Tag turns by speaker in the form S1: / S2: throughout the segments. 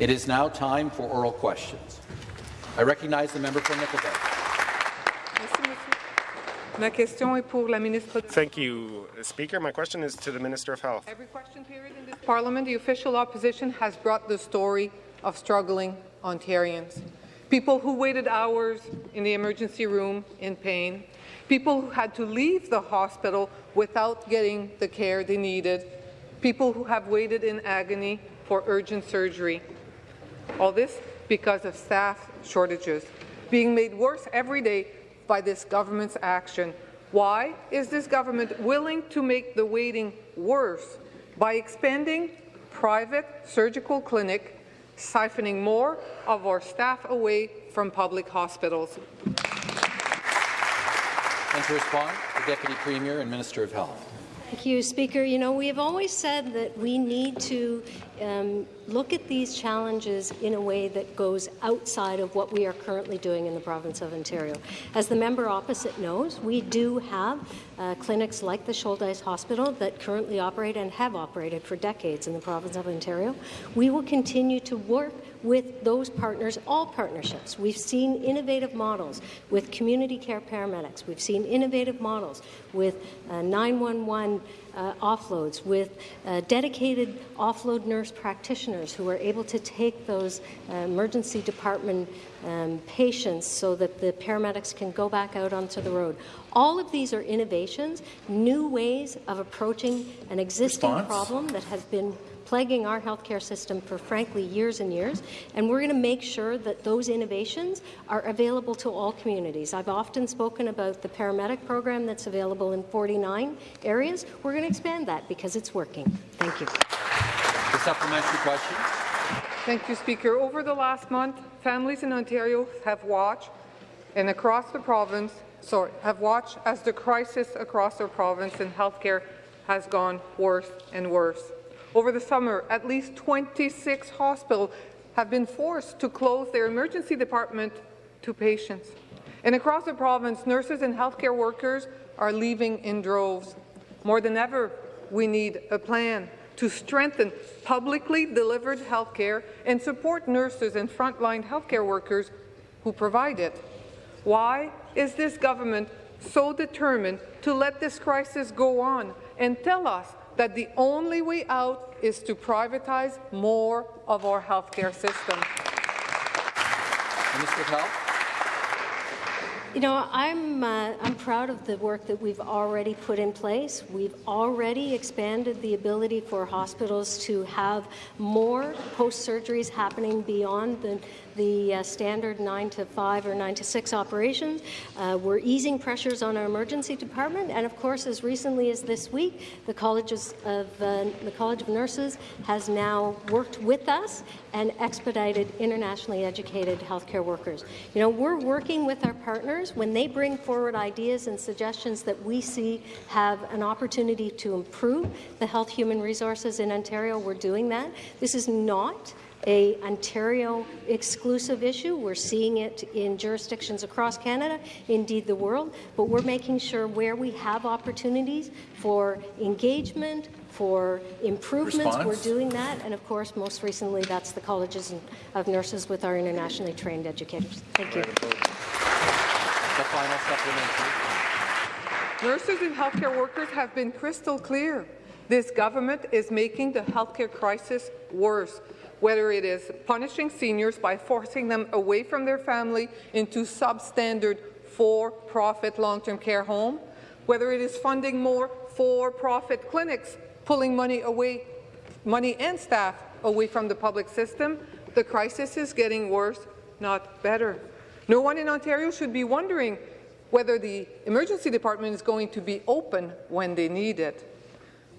S1: It is now time for oral questions. I recognize the member for Nickel Belt.
S2: Ma question est pour la ministre.
S3: Thank you, Speaker. My question is to the Minister of Health.
S2: Every question period in this Parliament, the official opposition has brought the story of struggling Ontarians. People who waited hours in the emergency room in pain, people who had to leave the hospital without getting the care they needed, people who have waited in agony for urgent surgery. All this because of staff shortages, being made worse every day by this government's action. Why is this government willing to make the waiting worse by expanding private surgical clinic, siphoning more of our staff away from public hospitals?
S1: And to respond, the Deputy Premier and Minister of Health.
S4: Thank you, Speaker. You know, we have always said that we need to um, look at these challenges in a way that goes outside of what we are currently doing in the province of Ontario. As the member opposite knows, we do have uh, clinics like the Shouldice Hospital that currently operate and have operated for decades in the province of Ontario. We will continue to work with those partners, all partnerships. We've seen innovative models with community care paramedics. We've seen innovative models with uh, 911 uh, offloads, with uh, dedicated offload nurse practitioners who are able to take those uh, emergency department um, patients so that the paramedics can go back out onto the road. All of these are innovations, new ways of approaching an existing
S1: Response?
S4: problem that has been plaguing our healthcare system for, frankly, years and years. And we're going to make sure that those innovations are available to all communities. I've often spoken about the paramedic program that's available in 49 areas. We're going to expand that because it's working. Thank you.
S1: The supplementary question.
S2: Thank you, Speaker. Over the last month, families in Ontario have watched, and across the province, sorry, have watched as the crisis across our province in healthcare has gone worse and worse. Over the summer, at least 26 hospitals have been forced to close their emergency department to patients. And across the province, nurses and healthcare workers are leaving in droves. More than ever, we need a plan to strengthen publicly delivered healthcare and support nurses and frontline healthcare workers who provide it. Why is this government so determined to let this crisis go on and tell us that the only way out is to privatize more of our healthcare system?
S1: Minister of Health.
S4: You know, I'm, uh, I'm proud of the work that we've already put in place. We've already expanded the ability for hospitals to have more post-surgeries happening beyond the, the uh, standard 9 to 5 or 9 to 6 operations. Uh, we're easing pressures on our emergency department, and of course, as recently as this week, the colleges of uh, the College of Nurses has now worked with us and expedited internationally educated healthcare workers. You know, we're working with our partners when they bring forward ideas and suggestions that we see have an opportunity to improve the health human resources in Ontario. We're doing that. This is not a Ontario exclusive issue. We're seeing it in jurisdictions across Canada, indeed the world, but we're making sure where we have opportunities for engagement, for improvements,
S1: Response?
S4: we're doing that. And of course, most recently, that's the colleges of nurses with our internationally trained educators. Thank you.
S1: The final supplementary.
S2: Nurses and healthcare workers have been crystal clear. This government is making the healthcare crisis worse, whether it is punishing seniors by forcing them away from their family into substandard for-profit long-term care home, whether it is funding more for-profit clinics, pulling money away, money and staff away from the public system, the crisis is getting worse, not better. No one in Ontario should be wondering whether the emergency department is going to be open when they need it.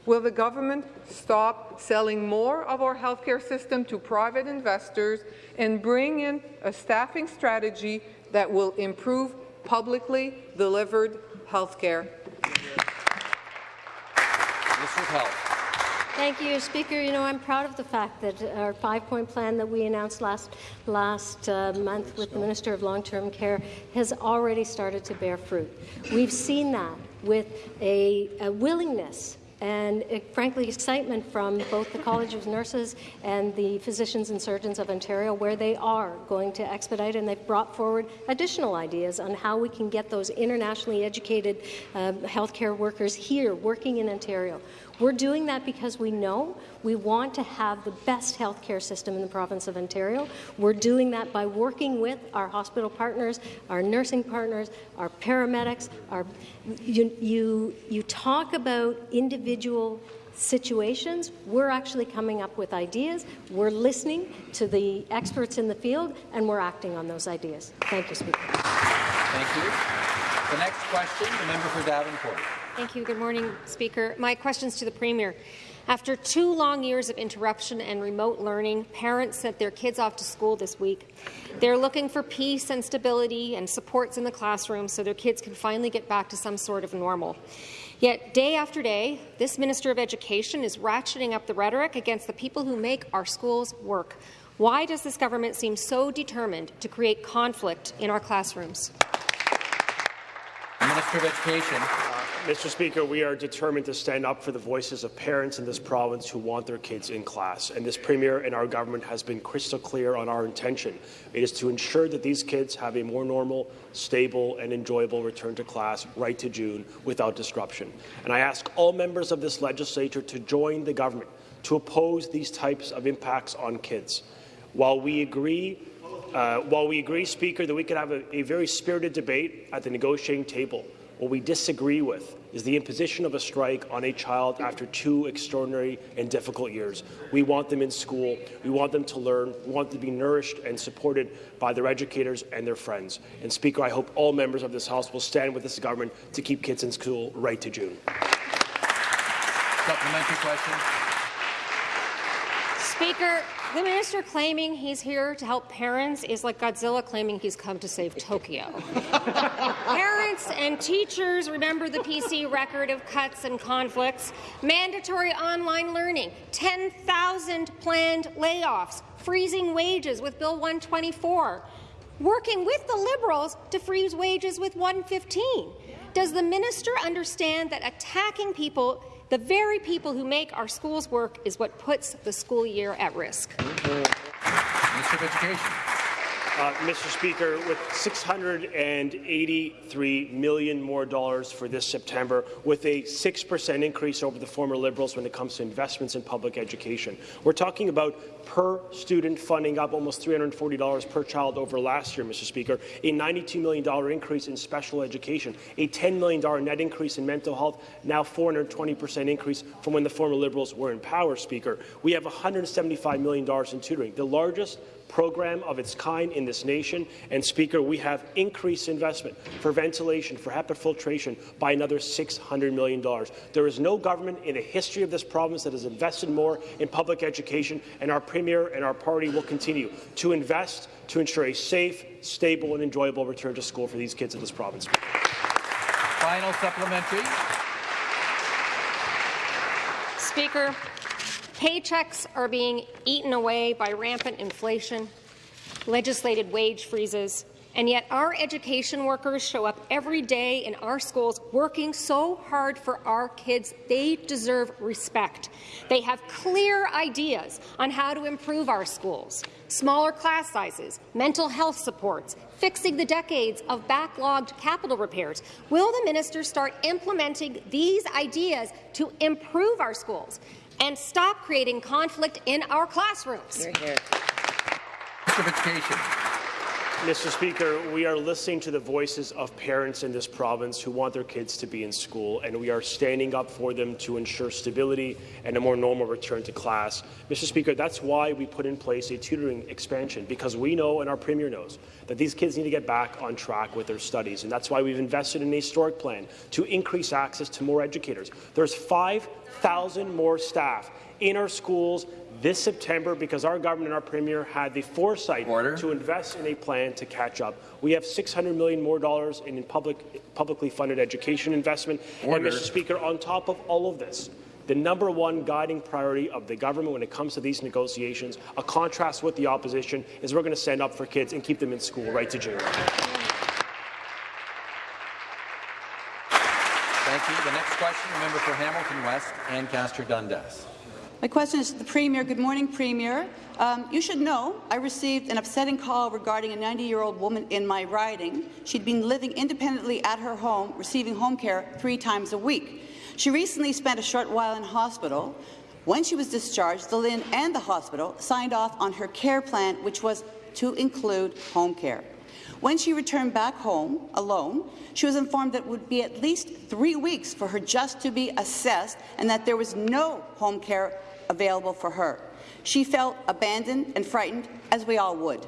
S2: Will the government stop selling more of our healthcare system to private investors and bring in a staffing strategy that will improve publicly delivered healthcare?
S1: Minister of Health.
S4: Thank you, Speaker. You know, I'm proud of the fact that our five-point plan that we announced last last uh, month with the Minister of Long-Term Care has already started to bear fruit. We've seen that with a, a willingness and uh, frankly excitement from both the College of Nurses and the Physicians and Surgeons of Ontario where they are going to expedite and they've brought forward additional ideas on how we can get those internationally educated uh, healthcare workers here working in Ontario. We're doing that because we know we want to have the best healthcare system in the province of Ontario. We're doing that by working with our hospital partners, our nursing partners, our paramedics. Our, you, you, you talk about individual situations, we're actually coming up with ideas, we're listening to the experts in the field, and we're acting on those ideas. Thank you, Speaker.
S1: Thank you. The next question, the member for Davenport.
S5: Thank you. Good morning, Speaker. My question's to the Premier. After two long years of interruption and remote learning, parents sent their kids off to school this week. They're looking for peace and stability and supports in the classroom so their kids can finally get back to some sort of normal. Yet, day after day, this Minister of Education is ratcheting up the rhetoric against the people who make our schools work. Why does this government seem so determined to create conflict in our classrooms?
S1: Minister of Education.
S6: Mr. Speaker, we are determined to stand up for the voices of parents in this province who want their kids in class. And this Premier and our government has been crystal clear on our intention. It is to ensure that these kids have a more normal, stable and enjoyable return to class right to June without disruption. And I ask all members of this legislature to join the government to oppose these types of impacts on kids. While we agree uh, while we agree, Speaker, that we could have a, a very spirited debate at the negotiating table, what we disagree with is the imposition of a strike on a child after two extraordinary and difficult years. We want them in school. We want them to learn. We want them to be nourished and supported by their educators and their friends. And, Speaker, I hope all members of this House will stand with this government to keep kids in school right to June.
S1: Supplementary question.
S5: Speaker, the minister claiming he's here to help parents is like Godzilla claiming he's come to save Tokyo. parents and teachers remember the PC record of cuts and conflicts, mandatory online learning, 10,000 planned layoffs, freezing wages with Bill 124, working with the Liberals to freeze wages with 115. Does the minister understand that attacking people the very people who make our schools work is what puts the school year at risk.
S1: Education.
S6: Uh, Mr. Speaker, with 683 million more dollars for this September, with a 6% increase over the former Liberals when it comes to investments in public education. We're talking about per student funding up almost $340 per child over last year, Mr. Speaker, a $92 million increase in special education, a $10 million net increase in mental health, now 420% increase from when the former Liberals were in power, Speaker. We have $175 million in tutoring, the largest program of its kind in this nation. And, Speaker, we have increased investment for ventilation, for HEPA filtration by another $600 million. There is no government in the history of this province that has invested more in public education, and our Premier and our party will continue to invest to ensure a safe, stable and enjoyable return to school for these kids in this province.
S1: Final supplementary.
S5: Speaker, Paychecks are being eaten away by rampant inflation, legislated wage freezes, and yet our education workers show up every day in our schools working so hard for our kids. They deserve respect. They have clear ideas on how to improve our schools. Smaller class sizes, mental health supports, fixing the decades of backlogged capital repairs. Will the minister start implementing these ideas to improve our schools? And stop creating conflict in our classrooms.
S1: Hear, hear. Education.
S6: Mr. Speaker, we are listening to the voices of parents in this province who want their kids to be in school, and we are standing up for them to ensure stability and a more normal return to class. Mr. Speaker, that's why we put in place a tutoring expansion, because we know and our Premier knows that these kids need to get back on track with their studies, and that's why we've invested in a historic plan to increase access to more educators. There's 5,000 more staff in our schools this September because our government and our premier had the foresight
S1: Order.
S6: to invest in a plan to catch up. We have 600 million more dollars in public, publicly funded education investment.
S1: Order.
S6: And Mr. Speaker, on top of all of this, the number one guiding priority of the government when it comes to these negotiations, a contrast with the opposition, is we're going to stand up for kids and keep them in school right to June.
S1: Thank you. The next question. question, the member for Hamilton West, Ancaster Dundas.
S7: My question is to the Premier. Good morning, Premier. Um, you should know I received an upsetting call regarding a 90-year-old woman in my riding. She'd been living independently at her home, receiving home care three times a week. She recently spent a short while in hospital. When she was discharged, the LHIN and the hospital signed off on her care plan, which was to include home care. When she returned back home alone, she was informed that it would be at least three weeks for her just to be assessed and that there was no home care available for her. She felt abandoned and frightened, as we all would.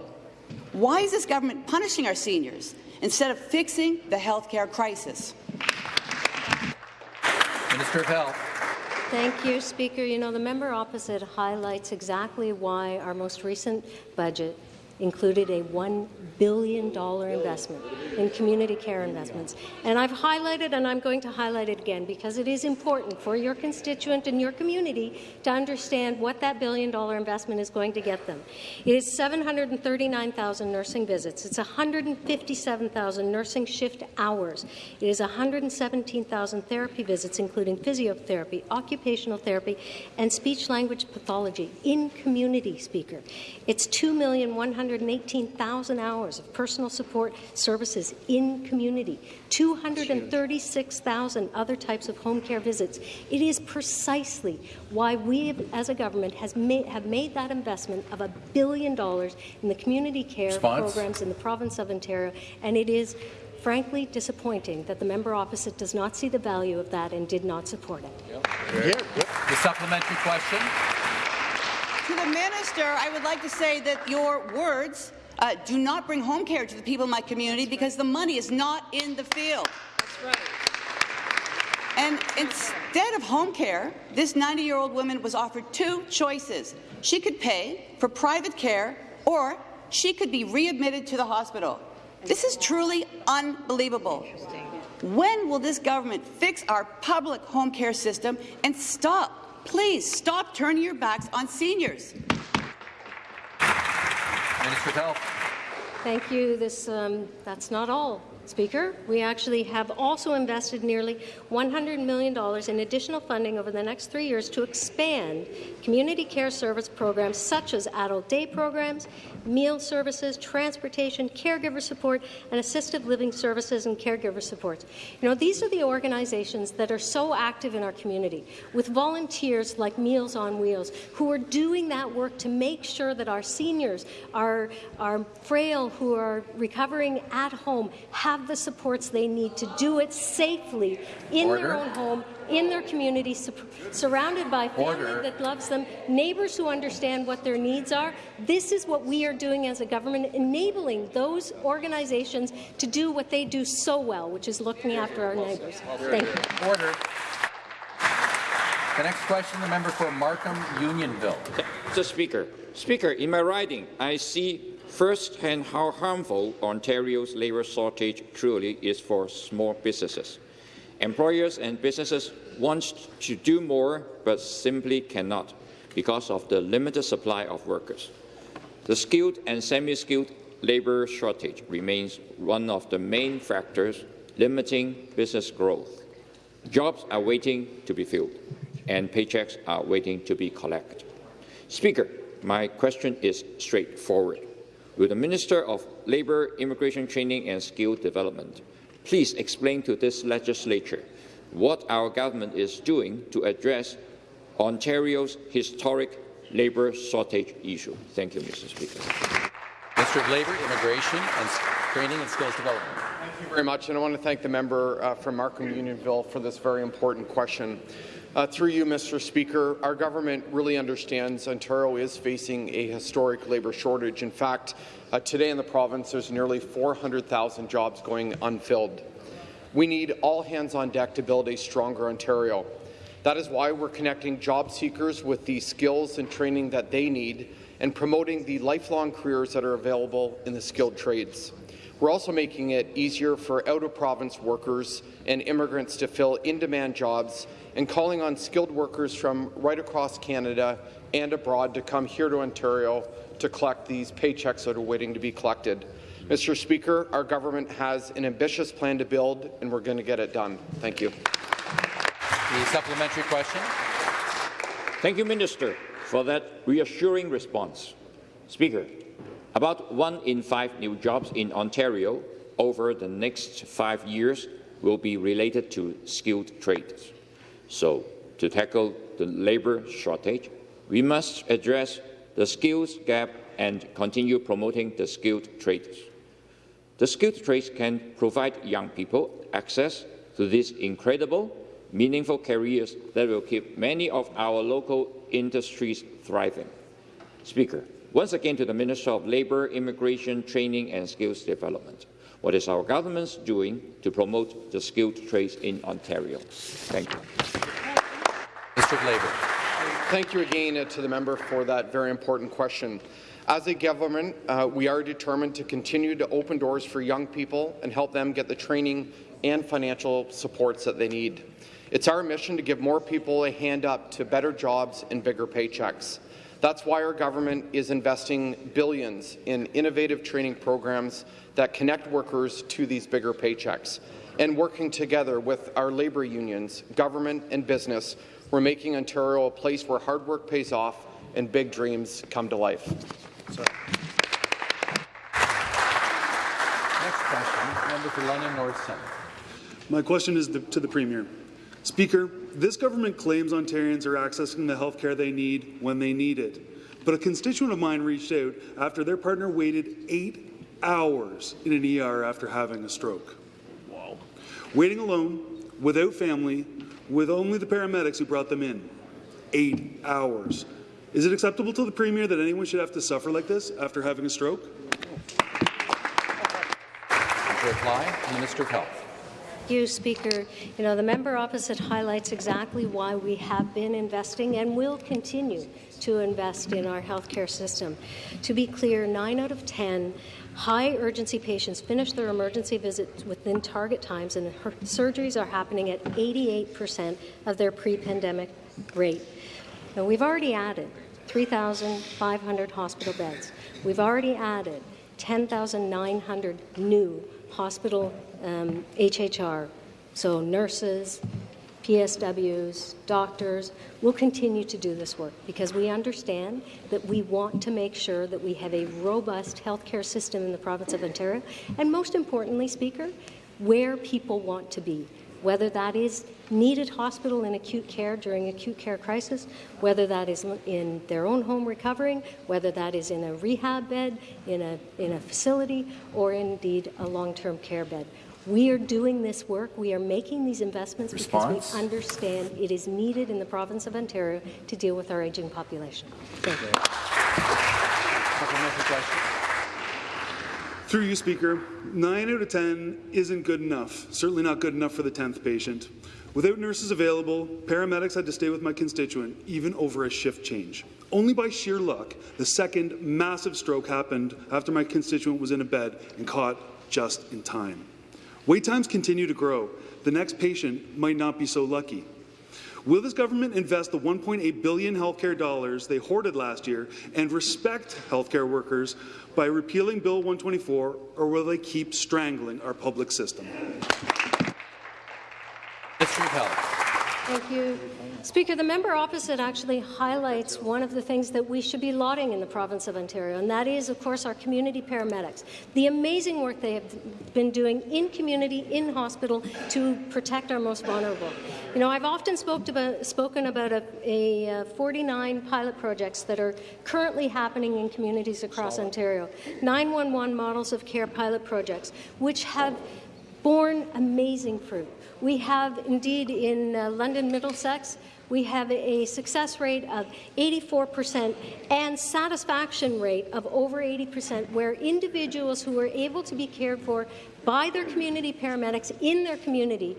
S7: Why is this government punishing our seniors instead of fixing the health care crisis?
S1: Minister of Health.
S4: Thank you, Speaker. You know, the member opposite highlights exactly why our most recent budget included a $1 billion investment in community care investments. And I've highlighted, and I'm going to highlight it again, because it is important for your constituent and your community to understand what that billion-dollar investment is going to get them. It is 739,000 nursing visits. It's 157,000 nursing shift hours. It is 117,000 therapy visits, including physiotherapy, occupational therapy, and speech-language pathology in community, Speaker. It's 2,100 118,000 hours of personal support services in community, 236,000 other types of home care visits. It is precisely why we, as a government, has made, have made that investment of a billion dollars in the community care
S1: Response?
S4: programs in the province of Ontario, and it is frankly disappointing that the member opposite does not see the value of that and did not support it.
S1: The supplementary question.
S7: To the minister, I would like to say that your words uh, do not bring home care to the people in my community because the money is not in the field. That's right. And instead of home care, this 90-year-old woman was offered two choices. She could pay for private care or she could be readmitted to the hospital. This is truly unbelievable. When will this government fix our public home care system and stop Please stop turning your backs on seniors.
S1: Minister of Health.
S4: Thank you. This, um, that's not all. Speaker, we actually have also invested nearly $100 million in additional funding over the next three years to expand community care service programs such as adult day programs, meal services, transportation, caregiver support, and assisted living services and caregiver supports. You know, these are the organizations that are so active in our community, with volunteers like Meals on Wheels, who are doing that work to make sure that our seniors, our, our frail who are recovering at home, have have the supports they need to do it safely in
S1: Order.
S4: their own home, in their community, su surrounded by family
S1: Order.
S4: that loves them, neighbours who understand what their needs are. This is what we are doing as a government, enabling those organizations to do what they do so well, which is looking after our neighbours. Thank you.
S1: Order. The next question, the member for Markham Unionville.
S8: Mr. Speaker, Speaker, in my riding, I see firsthand how harmful Ontario's labour shortage truly is for small businesses. Employers and businesses want to do more but simply cannot because of the limited supply of workers. The skilled and semi-skilled labour shortage remains one of the main factors limiting business growth. Jobs are waiting to be filled, and paychecks are waiting to be collected. Speaker, my question is straightforward. Will the Minister of Labour, Immigration Training and Skill Development please explain to this legislature what our government is doing to address Ontario's historic labour shortage issue? Thank you, Mr. Speaker.
S1: Minister of Labour, Immigration and Training and Skills Development.
S9: Thank you very much, and I want to thank the member uh, from Markham Unionville for this very important question. Uh, through you, Mr. Speaker, our government really understands Ontario is facing a historic labour shortage. In fact, uh, today in the province, there's nearly 400,000 jobs going unfilled. We need all hands on deck to build a stronger Ontario. That is why we're connecting job seekers with the skills and training that they need and promoting the lifelong careers that are available in the skilled trades. We're also making it easier for out-of-province workers and immigrants to fill in-demand jobs and calling on skilled workers from right across Canada and abroad to come here to Ontario to collect these paychecks that are waiting to be collected. Mr. Speaker, our government has an ambitious plan to build, and we're going to get it done. Thank you.
S1: The supplementary question.
S8: Thank you, Minister, for that reassuring response. Speaker, about one in five new jobs in Ontario over the next five years will be related to skilled trades. So, to tackle the labour shortage, we must address the skills gap and continue promoting the skilled trades. The skilled trades can provide young people access to these incredible, meaningful careers that will keep many of our local industries thriving. Speaker, once again to the Minister of Labour, Immigration, Training and Skills Development. What is our government doing to promote the skilled trades in Ontario? Thank you.
S1: Minister of Labour.
S9: Thank you again to the member for that very important question. As a government, uh, we are determined to continue to open doors for young people and help them get the training and financial supports that they need. It's our mission to give more people a hand up to better jobs and bigger paychecks. That's why our government is investing billions in innovative training programs that connect workers to these bigger paychecks. And working together with our labour unions, government and business, we're making Ontario a place where hard work pays off and big dreams come to life.
S1: Next question, member for London North Centre.
S10: My question is the, to the Premier. Speaker, this government claims Ontarians are accessing the health care they need when they need it. But a constituent of mine reached out after their partner waited eight hours in an ER after having a stroke. Wow. Waiting alone, without family, with only the paramedics who brought them in. Eight hours. Is it acceptable to the Premier that anyone should have to suffer like this after having a stroke?
S1: To reply, Minister of Health.
S4: you, Speaker. You know, the member opposite highlights exactly why we have been investing and will continue to invest in our healthcare system. To be clear, 9 out of 10 high urgency patients finish their emergency visits within target times and surgeries are happening at 88% of their pre-pandemic rate. Now, we've already added 3,500 hospital beds. We've already added 10,900 new hospital um, HHR, so nurses, PSWs, doctors, will continue to do this work because we understand that we want to make sure that we have a robust healthcare system in the province of Ontario, and most importantly, Speaker, where people want to be, whether that is needed hospital in acute care during acute care crisis, whether that is in their own home recovering, whether that is in a rehab bed, in a, in a facility, or indeed a long-term care bed. We are doing this work. We are making these investments
S1: Response?
S4: because we understand it is needed in the province of Ontario to deal with our aging population. Thank you.
S10: Through you, Speaker, 9 out of 10 isn't good enough, certainly not good enough for the 10th patient. Without nurses available, paramedics had to stay with my constituent, even over a shift change. Only by sheer luck, the second massive stroke happened after my constituent was in a bed and caught just in time. Wait times continue to grow. The next patient might not be so lucky. Will this government invest the 1.8 billion healthcare dollars they hoarded last year and respect healthcare workers by repealing Bill 124, or will they keep strangling our public system?
S1: Of Health.
S4: Thank you. Speaker, the member opposite actually highlights one of the things that we should be lauding in the province of Ontario, and that is, of course, our community paramedics. The amazing work they have been doing in community, in hospital, to protect our most vulnerable. You know, I've often about, spoken about a, a, uh, 49 pilot projects that are currently happening in communities across. Ontario. 911 models of care pilot projects, which have borne amazing fruit. We have indeed in uh, London Middlesex, we have a success rate of 84% and satisfaction rate of over 80%, where individuals who are able to be cared for by their community paramedics in their community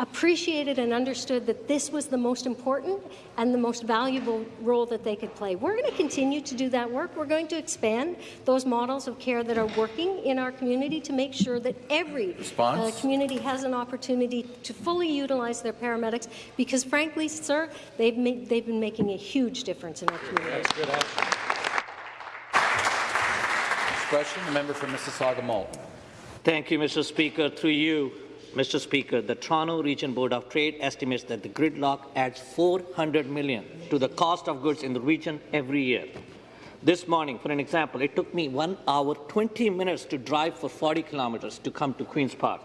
S4: appreciated and understood that this was the most important and the most valuable role that they could play. We're going to continue to do that work. We're going to expand those models of care that are working in our community to make sure that every uh, community has an opportunity to fully utilize their paramedics because, frankly, sir, they've, made, they've been making a huge difference in our community.
S1: Next question, the member for Mississauga Malton.
S11: Thank you, Mr. Speaker. Through you, Mr. Speaker, the Toronto Region Board of Trade estimates that the gridlock adds 400 million to the cost of goods in the region every year. This morning, for an example, it took me 1 hour 20 minutes to drive for 40 kilometers to come to Queen's Park.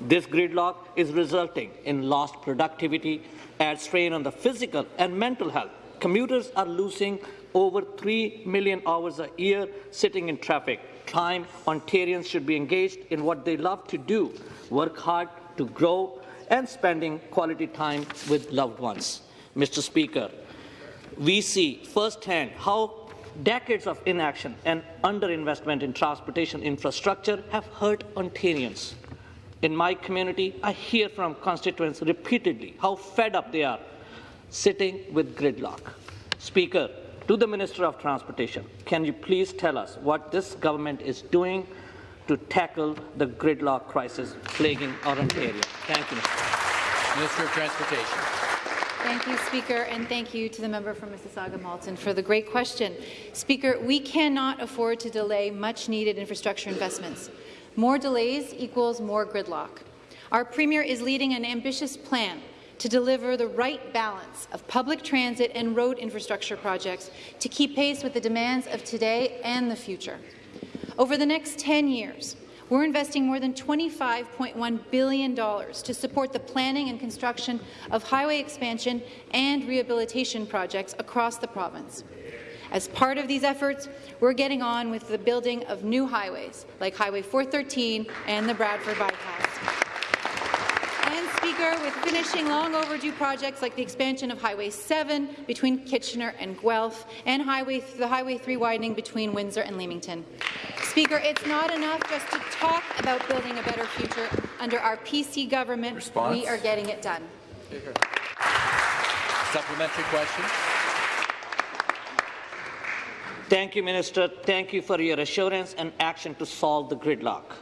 S11: This gridlock is resulting in lost productivity, adds strain on the physical and mental health. Commuters are losing over 3 million hours a year sitting in traffic. Time Ontarians should be engaged in what they love to do, work hard to grow, and spending quality time with loved ones. Mr. Speaker, we see firsthand how decades of inaction and underinvestment in transportation infrastructure have hurt Ontarians. In my community, I hear from constituents repeatedly how fed up they are sitting with gridlock. Speaker, to the Minister of Transportation, can you please tell us what this government is doing to tackle the gridlock crisis plaguing our Ontario? Thank you, Mr.
S1: Minister of Transportation.
S12: Thank you, Speaker, and thank you to the member from Mississauga Malton for the great question. Speaker, we cannot afford to delay much-needed infrastructure investments. More delays equals more gridlock. Our Premier is leading an ambitious plan to deliver the right balance of public transit and road infrastructure projects to keep pace with the demands of today and the future. Over the next 10 years, we're investing more than $25.1 billion to support the planning and construction of highway expansion and rehabilitation projects across the province. As part of these efforts, we're getting on with the building of new highways, like Highway 413 and the Bradford Bypass. And, Speaker, with finishing long overdue projects like the expansion of Highway 7 between Kitchener and Guelph and highway, the Highway 3 widening between Windsor and Leamington. Speaker, it's not enough just to talk about building a better future. Under our PC government,
S1: Response?
S12: we are getting it done.
S1: Supplementary question.
S11: Thank you, Minister. Thank you for your assurance and action to solve the gridlock.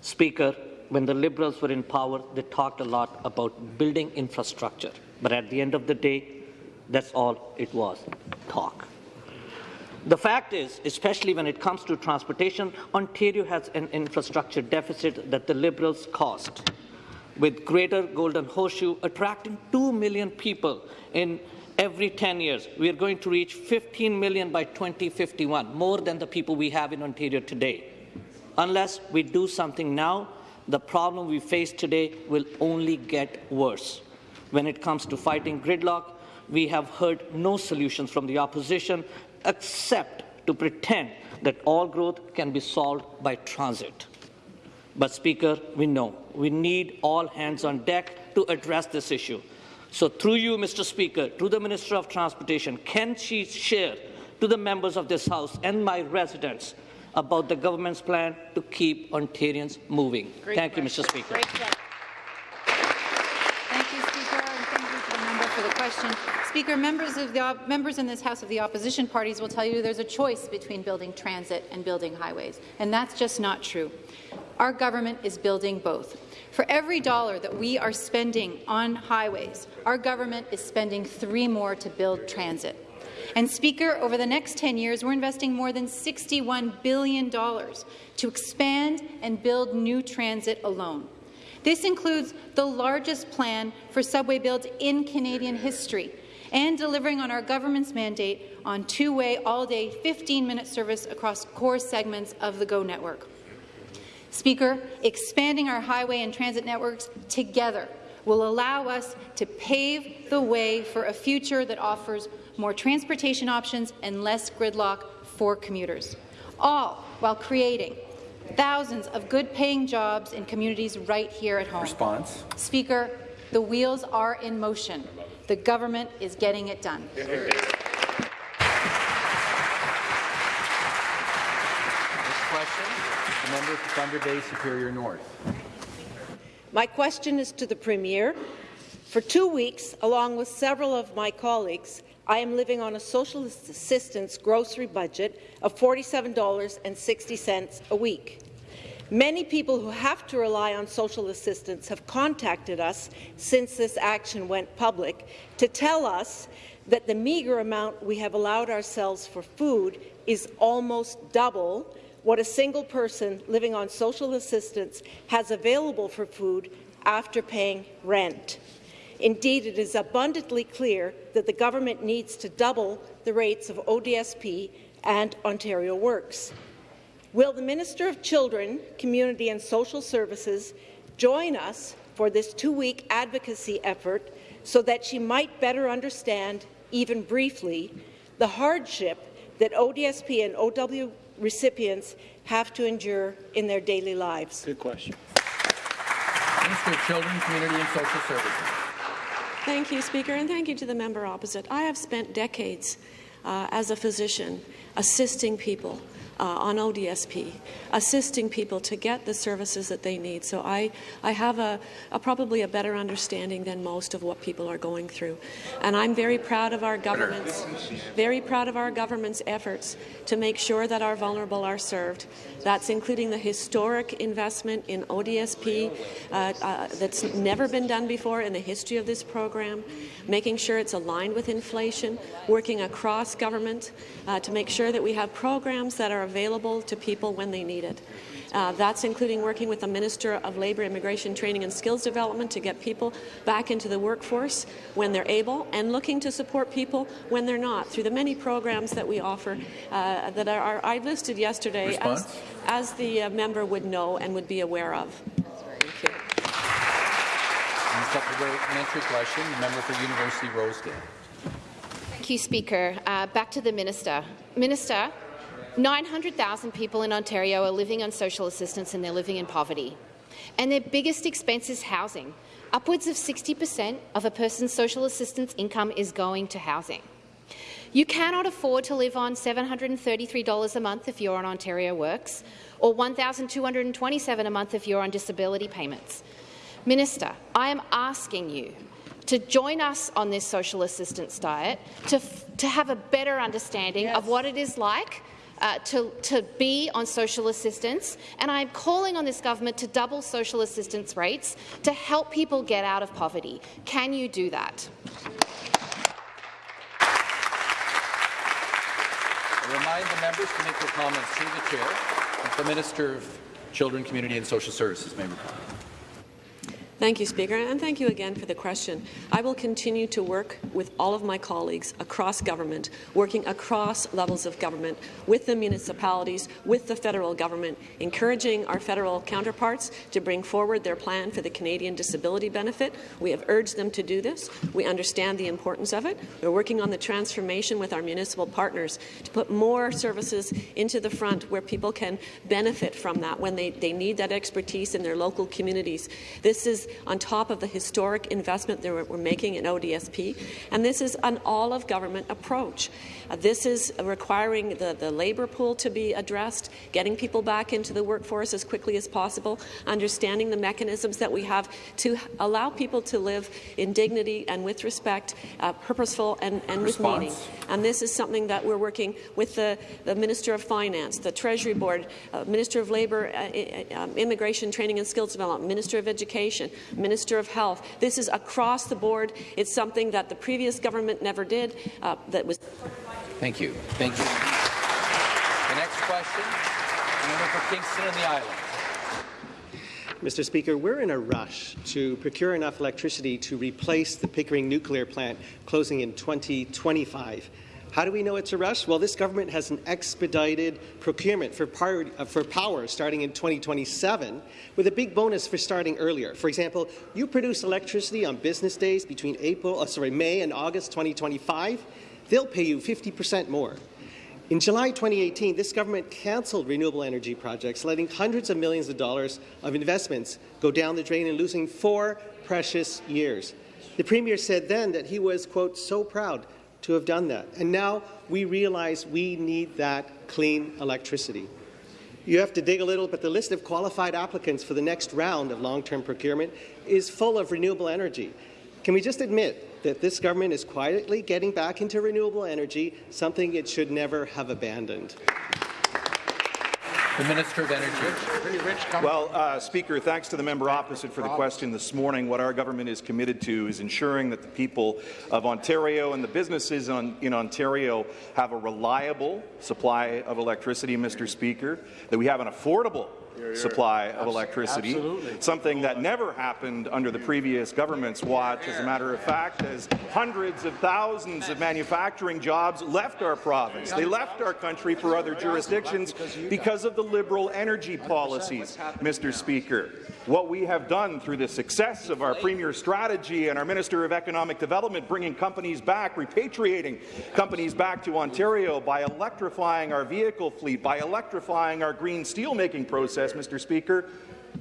S11: Speaker, when the Liberals were in power, they talked a lot about building infrastructure. But at the end of the day, that's all it was, talk. The fact is, especially when it comes to transportation, Ontario has an infrastructure deficit that the Liberals caused. With Greater Golden Horseshoe attracting 2 million people in every 10 years, we are going to reach 15 million by 2051, more than the people we have in Ontario today. Unless we do something now, the problem we face today will only get worse. When it comes to fighting gridlock, we have heard no solutions from the opposition except to pretend that all growth can be solved by transit. But, Speaker, we know we need all hands on deck to address this issue. So, through you, Mr. Speaker, to the Minister of Transportation, can she share to the members of this House and my residents about the government's plan to keep Ontarians moving?
S12: Great
S11: thank
S12: question.
S11: you, Mr. Speaker.
S12: Great. Thank you, Speaker, and thank you to the member for the question. Speaker, members, of the, members in this House of the opposition parties will tell you there's a choice between building transit and building highways, and that's just not true. Our government is building both. For every dollar that we are spending on highways, our government is spending three more to build transit. And Speaker, over the next 10 years, we're investing more than $61 billion to expand and build new transit alone. This includes the largest plan for subway builds in Canadian history and delivering on our government's mandate on two-way, all-day, 15-minute service across core segments of the GO network. Speaker, expanding our highway and transit networks together will allow us to pave the way for a future that offers more transportation options and less gridlock for commuters, all while creating thousands of good-paying jobs in communities right here at home.
S1: Response.
S12: Speaker, the wheels are in motion. The government is getting it done.
S1: Next question. The member for Thunder Bay Superior North.
S13: My question is to the Premier. For two weeks, along with several of my colleagues, I am living on a social assistance grocery budget of $47.60 a week. Many people who have to rely on social assistance have contacted us since this action went public to tell us that the meagre amount we have allowed ourselves for food is almost double what a single person living on social assistance has available for food after paying rent. Indeed, it is abundantly clear that the government needs to double the rates of ODSP and Ontario Works. Will the Minister of Children, Community and Social Services join us for this two-week advocacy effort so that she might better understand, even briefly, the hardship that ODSP and OW recipients have to endure in their daily lives?
S6: Good question.
S1: Minister of Children, Community and Social Services.
S14: Thank you, Speaker, and thank you to the member opposite. I have spent decades uh, as a physician assisting people uh, on ODSP, assisting people to get the services that they need. So I, I have a, a, probably a better understanding than most of what people are going through. And I'm very proud of our government's, very proud of our government's efforts to make sure that our vulnerable are served. That's including the historic investment in ODSP uh, uh, that's never been done before in the history of this program, making sure it's aligned with inflation, working across government uh, to make sure that we have programs that are available to people when they need it. Uh, that's including working with the Minister of Labour, Immigration, Training and Skills Development to get people back into the workforce when they're able and looking to support people when they're not through the many programs that we offer uh, that are, are, I listed yesterday as, as, the uh, member would know and would be aware of. Thank you.
S1: supplementary question, the member for University Rosedale.
S15: Thank you, Speaker. Uh, back to the minister. Minister, 900,000 people in Ontario are living on social assistance and they're living in poverty. And their biggest expense is housing. Upwards of 60 per cent of a person's social assistance income is going to housing. You cannot afford to live on $733 a month if you're on Ontario Works, or $1,227 a month if you're on disability payments. Minister, I am asking you to join us on this social assistance diet, to, to have a better understanding yes. of what it is like uh, to, to be on social assistance, and I'm calling on this government to double social assistance rates to help people get out of poverty. Can you do that?
S1: I remind the members to make their comments through the chair. The Minister of Children, Community and Social Services may reply.
S14: Thank you, Speaker, and thank you again for the question. I will continue to work with all of my colleagues across government, working across levels of government, with the municipalities, with the federal government, encouraging our federal counterparts to bring forward their plan for the Canadian Disability Benefit. We have urged them to do this. We understand the importance of it. We're working on the transformation with our municipal partners to put more services into the front where people can benefit from that when they, they need that expertise in their local communities. This is on top of the historic investment that we're making in ODSP. And this is an all-of-government approach. Uh, this is requiring the, the labour pool to be addressed, getting people back into the workforce as quickly as possible, understanding the mechanisms that we have to allow people to live in dignity and with respect, uh, purposeful and, and with meaning. And this is something that we're working with the, the Minister of Finance, the Treasury Board, uh, Minister of Labour, uh, um, Immigration, Training and Skills Development, Minister of Education, Minister of Health. This is across the board. It's something that the previous government never did. Uh, that was.
S1: Thank you. Thank you. The next question, member for Kingston and the Islands.
S16: Mr. Speaker, we're in a rush to procure enough electricity to replace the Pickering nuclear plant closing in 2025. How do we know it's a rush? Well, this government has an expedited procurement for power, uh, for power starting in 2027, with a big bonus for starting earlier. For example, you produce electricity on business days between April, uh, sorry, May and August 2025, they'll pay you 50% more. In July 2018, this government cancelled renewable energy projects, letting hundreds of millions of dollars of investments go down the drain and losing four precious years. The Premier said then that he was, quote, so proud to have done that. And now we realize we need that clean electricity. You have to dig a little, but the list of qualified applicants for the next round of long-term procurement is full of renewable energy. Can we just admit that this government is quietly getting back into renewable energy, something it should never have abandoned?
S1: The Minister of Energy.
S17: Well, uh, Speaker, thanks to the member opposite for the question this morning. What our government is committed to is ensuring that the people of Ontario and the businesses on, in Ontario have a reliable supply of electricity, Mr. Speaker, that we have an affordable supply of electricity,
S18: Absolutely.
S17: something that never happened under the previous government's watch. As a matter of fact, as hundreds of thousands of manufacturing jobs left our province. They left our country for other jurisdictions because of the Liberal energy policies, Mr. Speaker. What we have done through the success of our Premier's strategy and our Minister of Economic Development bringing companies back, repatriating companies back to Ontario by electrifying our vehicle fleet, by electrifying our green steelmaking process, Mr. Speaker,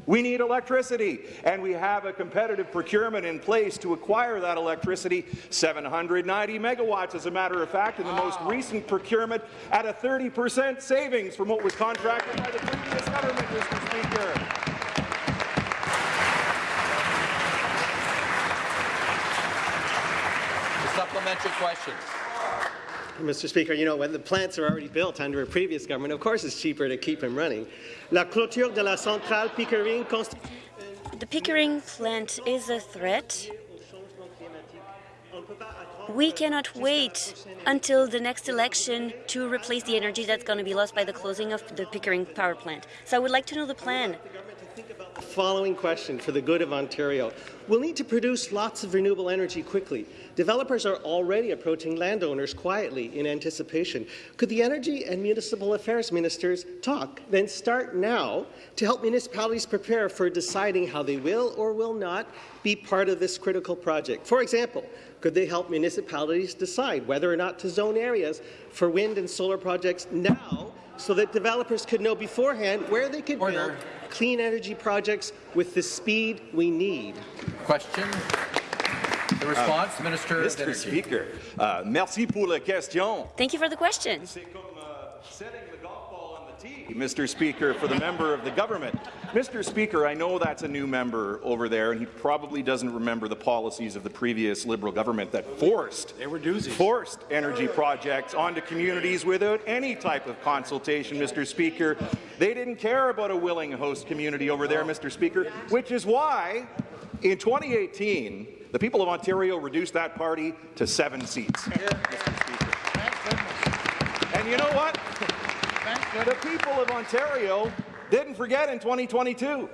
S17: we need electricity, and we have a competitive procurement in place to acquire that electricity, 790 megawatts, as a matter of fact, in the most recent procurement at a 30 percent savings from what was contracted by the previous government, Mr. Speaker.
S1: The supplementary question.
S16: Mr. Speaker, you know, when the plants are already built under a previous government, of course it's cheaper to keep them running. La clôture de la centrale Pickering
S19: The Pickering plant is a threat. We cannot wait until the next election to replace the energy that's going to be lost by the closing of the Pickering power plant. So I would like to know the plan.
S16: Following question for the good of Ontario. We'll need to produce lots of renewable energy quickly. Developers are already approaching landowners quietly in anticipation. Could the Energy and Municipal Affairs ministers talk, then start now, to help municipalities prepare for deciding how they will or will not be part of this critical project? For example, could they help municipalities decide whether or not to zone areas for wind and solar projects now so that developers could know beforehand where they could build clean energy projects with the speed we need.
S1: Question. The response, Minister of
S17: Mr.
S1: Energy.
S17: Speaker, uh, merci pour la question.
S19: Thank you for the question.
S17: Mr. Speaker, for the member of the government. Mr. Speaker, I know that's a new member over there, and he probably doesn't remember the policies of the previous Liberal government that forced they were forced energy projects onto communities without any type of consultation, Mr. Speaker. They didn't care about a willing host community over there, Mr. Speaker, which is why in 2018 the people of Ontario reduced that party to seven seats. And you know what? The people of Ontario didn't forget in 2022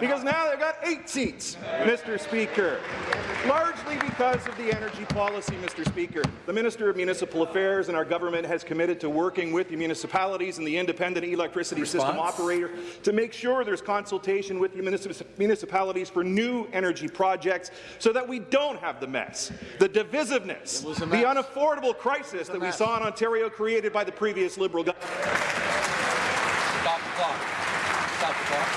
S17: because now they've got eight seats, Mr. Speaker, largely because of the energy policy, Mr. Speaker. The Minister of Municipal Affairs and our government has committed to working with the municipalities and the independent electricity system
S1: operator
S17: to make sure there's consultation with the municip- municipalities for new energy projects so that we don't have the mess, the divisiveness, the unaffordable crisis that we saw in Ontario created by the previous Liberal government.
S1: Stop the clock. Stop the clock.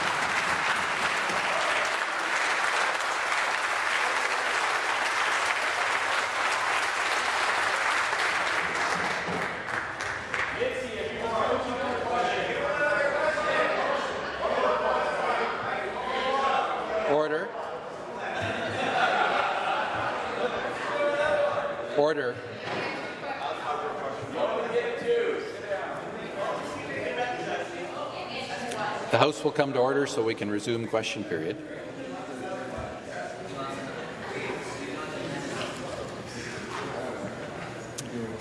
S1: Order. Order. The House will come to order so we can resume question period.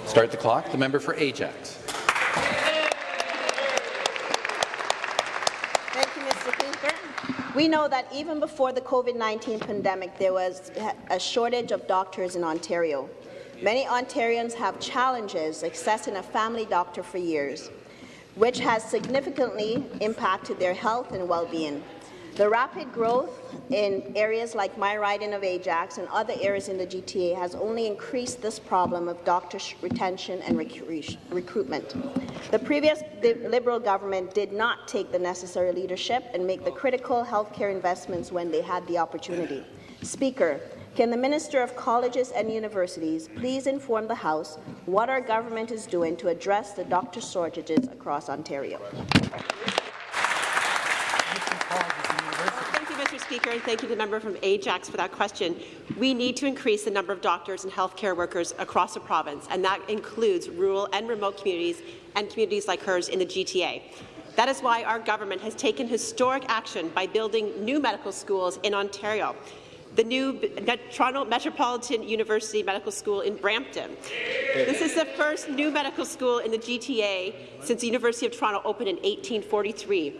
S1: Start the clock. The member for Ajax.
S20: Thank you, Mr. Speaker. We know that even before the COVID-19 pandemic, there was a shortage of doctors in Ontario. Many Ontarians have challenges accessing a family doctor for years, which has significantly impacted their health and well-being. The rapid growth in areas like my riding of Ajax and other areas in the GTA has only increased this problem of doctor retention and recru- recruitment. The previous Liberal government did not take the necessary leadership and make the critical healthcare investments when they had the opportunity. Speaker, can the Minister of Colleges and Universities please inform the House what our government is doing to address the doctor shortages across Ontario?
S21: Thank you, Mr. Speaker, and thank you to the member from Ajax for that question. We need to increase the number of doctors and healthcare workers across the province, and that includes rural and remote communities and communities like hers in the GTA. That is why our government has taken historic action by building new medical schools in Ontario. The new Toronto Metropolitan University Medical School in Brampton. This is the first new medical school in the GTA since the University of Toronto opened in 1843.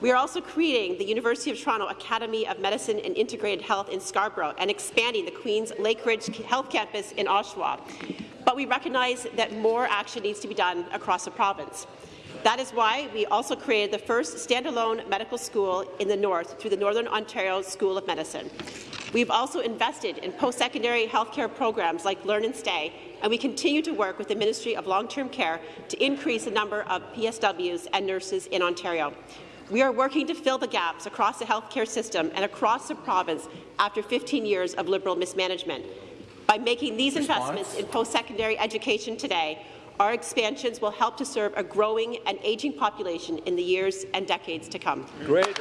S21: We are also creating the University of Toronto Academy of Medicine and Integrated Health in Scarborough and expanding the Queen's Lakeridge Health Campus in Oshawa. But we recognize that more action needs to be done across the province. That is why we also created the first standalone medical school in the north through the Northern Ontario School of Medicine. We've also invested in post-secondary healthcare programs like Learn and Stay, and we continue to work with the Ministry of Long-Term Care to increase the number of PSWs and nurses in Ontario. We are working to fill the gaps across the healthcare system and across the province after 15 years of Liberal mismanagement. By making these
S1: Response?
S21: investments in post-secondary education today, our expansions will help to serve a growing and aging population in the years and decades to come.
S1: Great.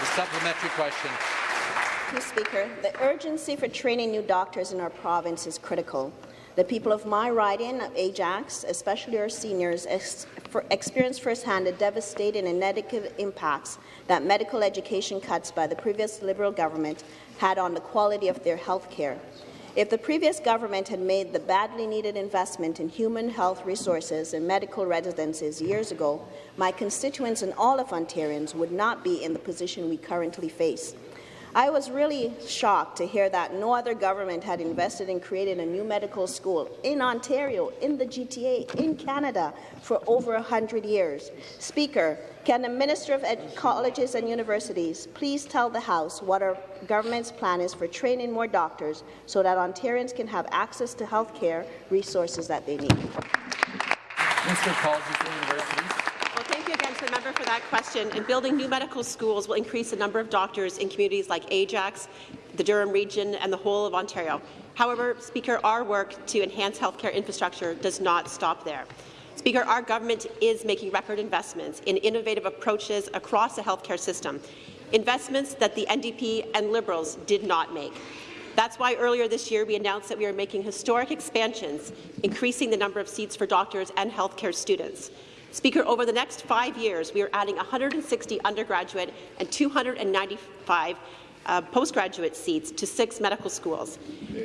S1: The supplementary question.
S20: Mr. Speaker, the urgency for training new doctors in our province is critical. The people of my riding of Ajax, especially our seniors, ex for experience firsthand the devastating and negative impacts that medical education cuts by the previous Liberal government had on the quality of their health care. If the previous government had made the badly needed investment in human health resources and medical residences years ago, my constituents and all of Ontarians would not be in the position we currently face. I was really shocked to hear that no other government had invested in creating a new medical school in Ontario, in the GTA, in Canada for over 100 years. Speaker, can the Minister of Ed Colleges and Universities please tell the House what our government's plan is for training more doctors so that Ontarians can have access to health care resources that they need?
S1: Minister of Colleges and Universities.
S21: Well, thank you again to the member for that question. And building new medical schools will increase the number of doctors in communities like Ajax, the Durham region, and the whole of Ontario. However, Speaker, our work to enhance healthcare infrastructure does not stop there. Speaker, our government is making record investments in innovative approaches across the healthcare system, investments that the NDP and Liberals did not make. That's why earlier this year we announced that we are making historic expansions, increasing the number of seats for doctors and healthcare students. Speaker, over the next five years, we are adding 160 undergraduate and 295 uh, postgraduate seats to six medical schools.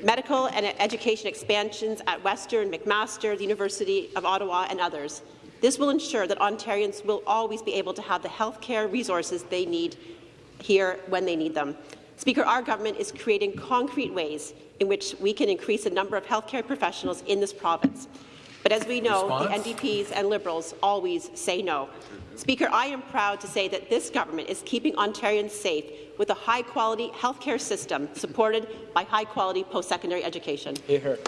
S21: Medical and education expansions at Western, McMaster, the University of Ottawa, and others. This will ensure that Ontarians will always be able to have the health care resources they need here when they need them. Speaker, our government is creating concrete ways in which we can increase the number of healthcare professionals in this province. But as we know,
S1: Response?
S21: the NDPs and Liberals always say no. Speaker, I am proud to say that this government is keeping Ontarians safe with a high-quality healthcare system supported by high-quality post-secondary education.
S1: Hear, hear. Thank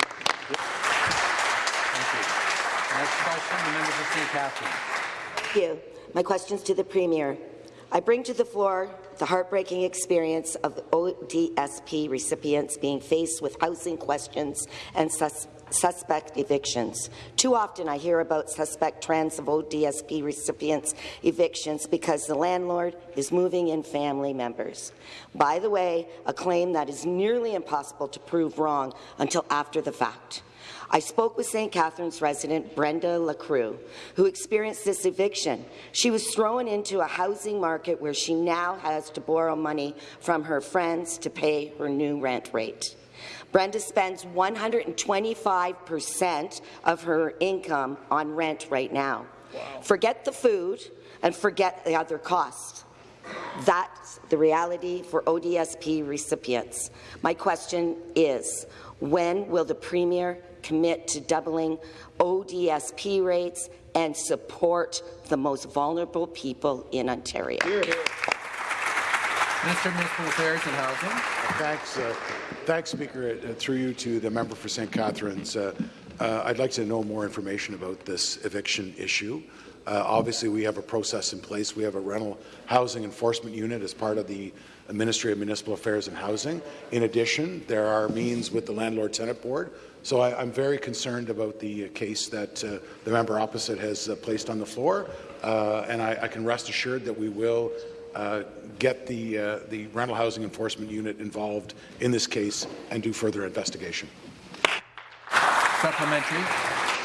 S1: you. Next question, the member for St. Catharines.
S18: Thank you. My question's to the Premier. I bring to the floor the heartbreaking experience of ODSP recipients being faced with housing questions and sus suspect evictions. Too often I hear about suspect trends of ODSP recipients' evictions because the landlord is moving in family members. By the way, a claim that is nearly impossible to prove wrong until after the fact. I spoke with St. Catharines resident Brenda LaCrue, who experienced this eviction. She was thrown into a housing market where she now has to borrow money from her friends to pay her new rent rate. Brenda spends 125% of her income on rent right now. Forget the food and forget the other costs. That's the reality for ODSP recipients. My question is, when will the Premier commit to doubling ODSP rates and support the most vulnerable people in Ontario?
S1: Minister of Municipal Affairs and Housing.
S22: Thanks, uh, thanks, Speaker. Uh, through you to the member for St. Catharines. Uh, uh, I'd like to know more information about this eviction issue. Uh, obviously, we have a process in place. We have a rental housing enforcement unit as part of the Ministry of Municipal Affairs and Housing. In addition, there are means with the Landlord-Tenant Board. So I, am very concerned about the case that uh, the member opposite has uh, placed on the floor, and I, I, can rest assured that we will uh, get the, uh, the rental housing enforcement unit involved in this case and do further investigation.
S1: Supplementary.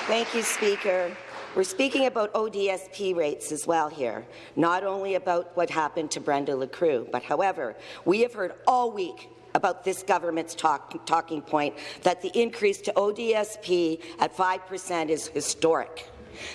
S18: Thank you, Speaker. We're speaking about ODSP rates as well here, not only about what happened to Brenda LaCrue, but however, we have heard all week about this government's talk, talking point that the increase to ODSP at 5% is historic.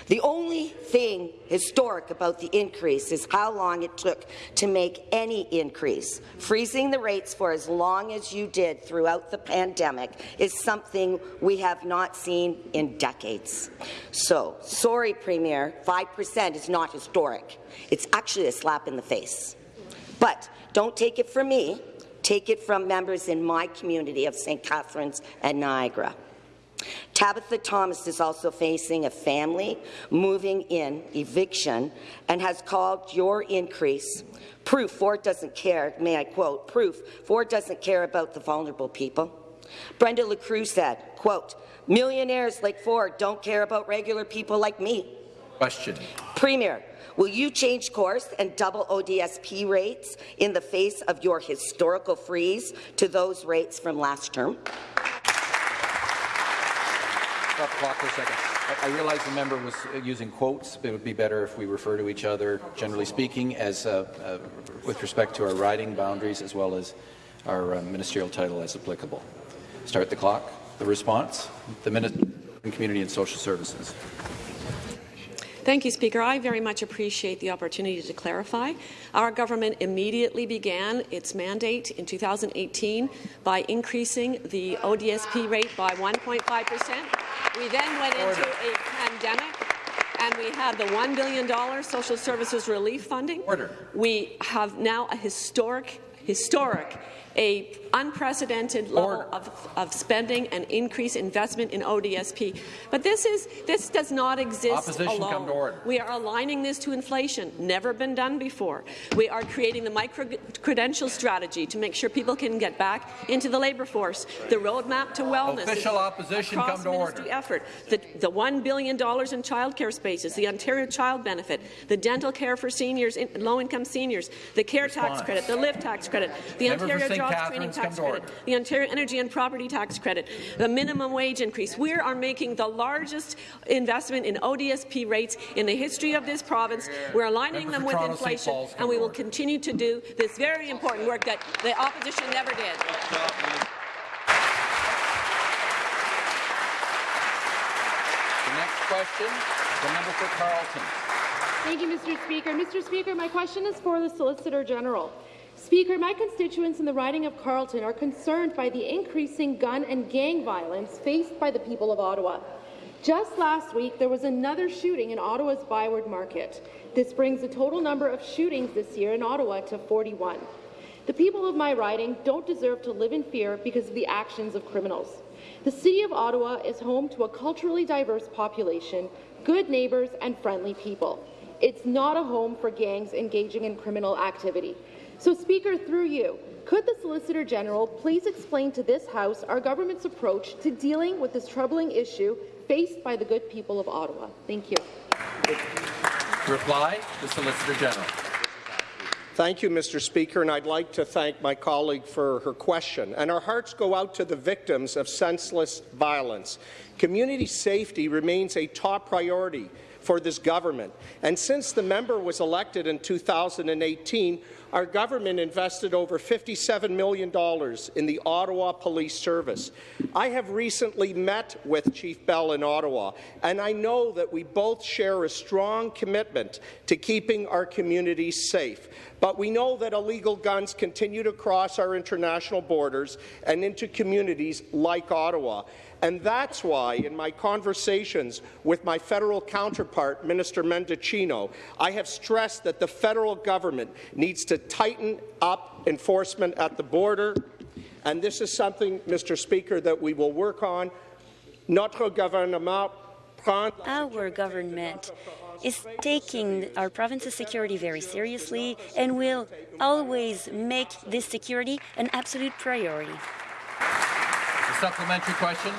S18: The only thing historic about the increase is how long it took to make any increase. Freezing the rates for as long as you did throughout the pandemic is something we have not seen in decades. So, sorry, Premier, 5% is not historic. It's actually a slap in the face. But don't take it from me. Take it from members in my community of St. Catharines and Niagara. Tabitha Thomas is also facing a family moving in eviction and has called your increase proof Ford doesn't care, may I quote, proof Ford doesn't care about the vulnerable people. Brenda LaCruz said, quote, millionaires like Ford don't care about regular people like me.
S1: Question.
S18: Premier, will you change course and double ODSP rates in the face of your historical freeze to those rates from last term?
S1: Stop the clock for a second. I, I realize the member was using quotes. It would be better if we refer to each other, generally speaking, as uh, uh, with respect to our riding boundaries as well as our uh, ministerial title as applicable. Start the clock. The response, the Minister Community and Social Services.
S14: Thank you, Speaker. I very much appreciate the opportunity to clarify. Our government immediately began its mandate in 2018 by increasing the ODSP rate by 1.5 percent. We then went into a pandemic and we had the $1 billion social services relief funding.
S1: Order.
S14: We have now a historic, historic a unprecedented level of, of, spending and increased investment in ODSP. But this is this does not exist
S1: Opposition
S14: alone.
S1: Come to order.
S14: We are aligning this to inflation, never been done before. We are creating the micro-credential strategy to make sure people can get back into the labour force. The roadmap to wellness.
S1: Official opposition come to order.
S14: Effort. The, the $1 billion in childcare spaces, the Ontario Child Benefit, the dental care for seniors, low-income seniors, the care
S1: Response.
S14: tax credit, the live tax credit, the
S1: Member
S14: Ontario Jobs Training
S1: come
S14: Tax Credit, the Ontario Energy and Property Tax Credit, the minimum wage increase. We are making the largest investment in ODSP rates in the history of this province. We're aligning them with inflation, and we will continue to do this very important work that the opposition never did.
S1: The next question, the member for Carleton.
S23: Thank you, Mr. Speaker. Mr. Speaker, my question is for the Solicitor General. Speaker, my constituents in the riding of Carleton are concerned by the increasing gun and gang violence faced by the people of Ottawa. Just last week, there was another shooting in Ottawa's Byward Market. This brings the total number of shootings this year in Ottawa to 41. The people of my riding don't deserve to live in fear because of the actions of criminals. The City of Ottawa is home to a culturally diverse population, good neighbours and friendly people. It's not a home for gangs engaging in criminal activity. So, Speaker, through you, could the Solicitor General please explain to this House our government's approach to dealing with this troubling issue faced by the good people of Ottawa? Thank you.
S1: Reply, the Solicitor General.
S24: Thank you, Mr. Speaker, and I'd like to thank my colleague for her question. And our hearts go out to the victims of senseless violence. Community safety remains a top priority for this government. And since the member was elected in 2018, our government invested over $57 million in the Ottawa Police Service. I have recently met with Chief Bell in Ottawa, and I know that we both share a strong commitment to keeping our communities safe. But we know that illegal guns continue to cross our international borders and into communities like Ottawa. And that's why, in my conversations with my federal counterpart, Minister Mendicino, I have stressed that the federal government needs to tighten up enforcement at the border. And this is something, Mr. Speaker, that we will work on. Notre gouvernement
S19: Our government is taking our province's security very seriously and will always make this security an absolute priority.
S1: The supplementary question.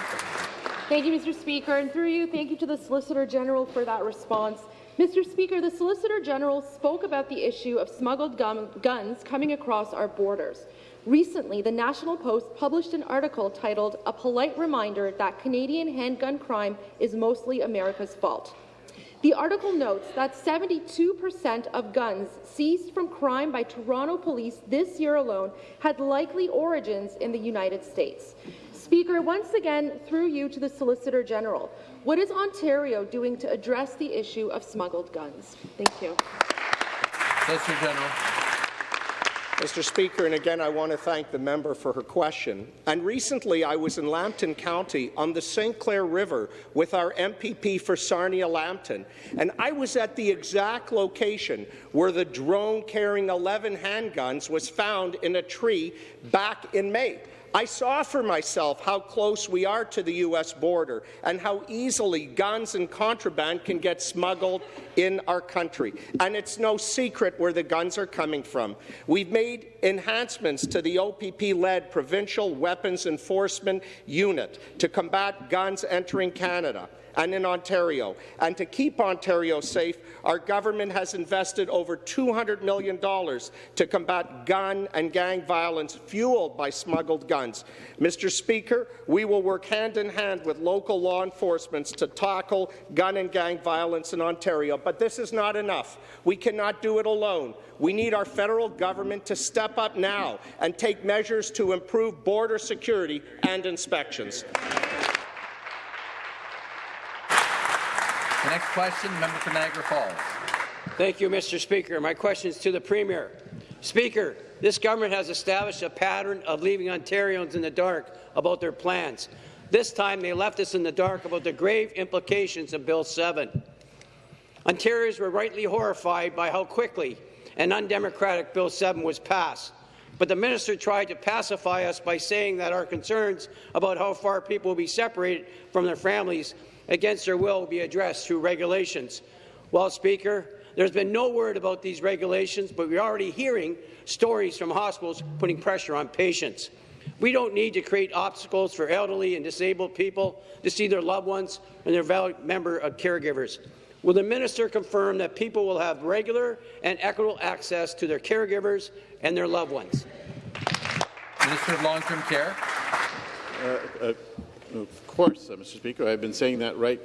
S23: Thank you, Mr. Speaker. And through you, thank you to the Solicitor General for that response. Mr. Speaker, the Solicitor General spoke about the issue of smuggled gun guns coming across our borders. Recently, the National Post published an article titled A Polite Reminder That Canadian Handgun Crime is Mostly America's Fault. The article notes that 72% of guns seized from crime by Toronto police this year alone had likely origins in the United States. Speaker, once again, through you to the Solicitor General, what is Ontario doing to address the issue of smuggled guns? Thank you.
S1: Solicitor General.
S24: Mr. Speaker, and again, I want to thank the member for her question. And recently, I was in Lambton County on the St. Clair River with our MPP for Sarnia-Lambton, and I was at the exact location where the drone carrying 11 handguns was found in a tree back in May. I saw for myself how close we are to the U.S. border and how easily guns and contraband can get smuggled in our country. And it's no secret where the guns are coming from. We've made enhancements to the OPP-led Provincial Weapons Enforcement Unit to combat guns entering Canada and in Ontario. And to keep Ontario safe, our government has invested over $200 million to combat gun and gang violence fueled by smuggled guns. Mr. Speaker, we will work hand in hand with local law enforcement to tackle gun and gang violence in Ontario. But this is not enough. We cannot do it alone. We need our federal government to step up now and take measures to improve border security and inspections.
S1: The next question, member for Niagara Falls.
S25: Thank you, Mr. Speaker. My question is to the Premier. Speaker, this government has established a pattern of leaving Ontarians in the dark about their plans. This time, they left us in the dark about the grave implications of Bill 7. Ontarians were rightly horrified by how quickly an undemocratic Bill 7 was passed. But the minister tried to pacify us by saying that our concerns about how far people will be separated from their families against their will will be addressed through regulations. Well, Speaker, there's been no word about these regulations, but we're already hearing stories from hospitals putting pressure on patients. We don't need to create obstacles for elderly and disabled people to see their loved ones and their valued member of caregivers. Will the minister confirm that people will have regular and equitable access to their caregivers and their loved ones?
S1: Minister of Long-Term Care.
S26: Uh, uh, of course, uh, Mr. Speaker. I've been saying that right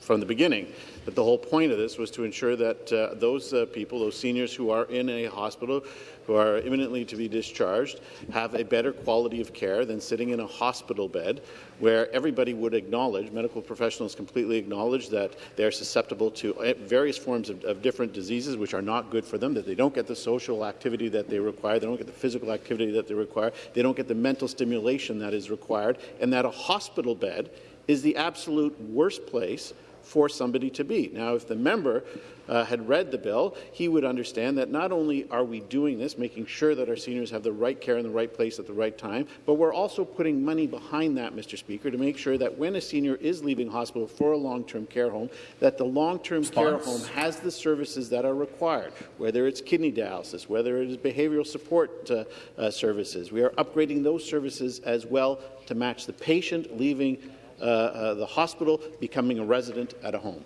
S26: from the beginning, that the whole point of this was to ensure that uh, those uh, people, those seniors who are in a hospital, who are imminently to be discharged, have a better quality of care than sitting in a hospital bed where everybody would acknowledge, medical professionals completely acknowledge that they're susceptible to uh, various forms of, of different diseases which are not good for them, that they don't get the social activity that they require, they don't get the physical activity that they require, they don't get the mental stimulation that is required, and that a hospital bed is the absolute worst place for somebody to be. Now, if the member uh, had read the bill, he would understand that not only are we doing this, making sure that our seniors have the right care in the right place at the right time, but we're also putting money behind that, Mr. Speaker, to make sure that when a senior is leaving hospital for a long-term care home, that the long-term care home has the services that are required, whether it's kidney dialysis, whether it is behavioral support uh, uh, services. We are upgrading those services as well to match the patient leaving Uh, uh, the hospital becoming a resident at a home.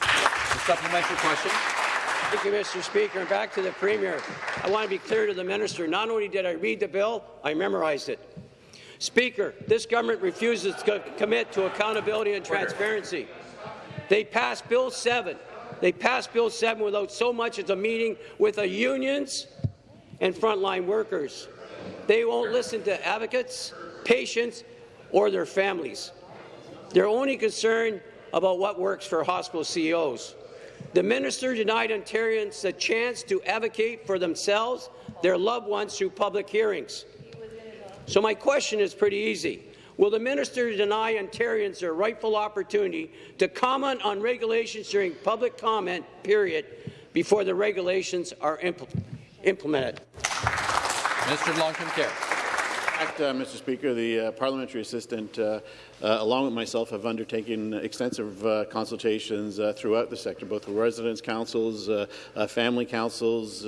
S1: The supplementary question.
S25: Thank you, Mr. Speaker. And back to the Premier. I want to be clear to the minister. Not only did I read the bill, I memorized it. Speaker, this government refuses to commit to accountability and transparency. They passed Bill 7. They passed Bill 7 without so much as a meeting with the unions and frontline workers. They won't listen to advocates, patients, or their families. They're only concerned about what works for hospital CEOs. The minister denied Ontarians the chance to advocate for themselves, their loved ones, through public hearings. So my question is pretty easy. Will the minister deny Ontarians their rightful opportunity to comment on regulations during public comment period before the regulations are impl implemented?
S1: Mr. of Long-Term Care.
S26: Uh, Mr. Speaker, the uh, parliamentary assistant, uh, uh along with myself, have undertaken extensive uh, consultations uh, throughout the sector, both with residents' councils, family councils,